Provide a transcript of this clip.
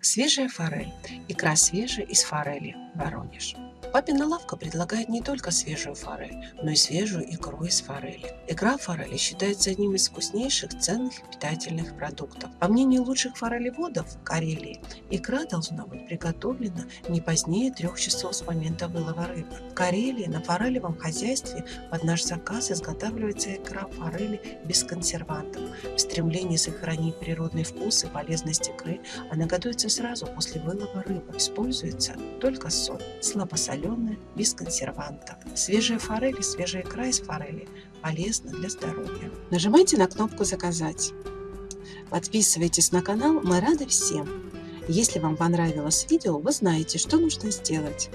Свежая форель. Икра свежая из форели. Воронеж. Папина лавка предлагает не только свежую форель, но и свежую икру из форели. Икра форели считается одним из вкуснейших, ценных и питательных продуктов. По мнению лучших форелеводов Карелии, икра должна быть приготовлена не позднее трех часов с момента вылова рыбы. В Карелии на форелевом хозяйстве под наш заказ изготавливается икра форели без консервантов. В стремлении сохранить природный вкус и полезность икры она готовится сразу после вылова рыбы. Используется только соль, слабосоленая соленая, без консервантов. Свежая форель и свежая икра из форели полезны для здоровья. Нажимайте на кнопку «Заказать». Подписывайтесь на канал, мы рады всем. Если вам понравилось видео, вы знаете, что нужно сделать.